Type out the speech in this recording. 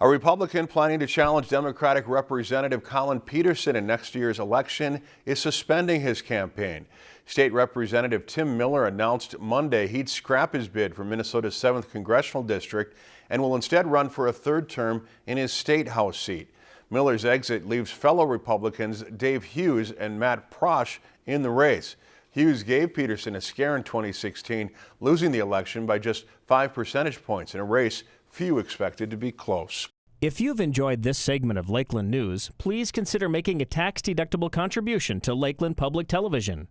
A Republican planning to challenge Democratic Representative Collin Peterson in next year's election is suspending his campaign. State Representative Tim Miller announced Monday he'd scrap his bid for Minnesota's 7th Congressional District and will instead run for a third term in his state House seat. Miller's exit leaves fellow Republicans Dave Hughes and Matt Prosch in the race. Hughes gave Peterson a scare in 2016, losing the election by just five percentage points in a race few expected to be close. If you've enjoyed this segment of Lakeland News, please consider making a tax-deductible contribution to Lakeland Public Television.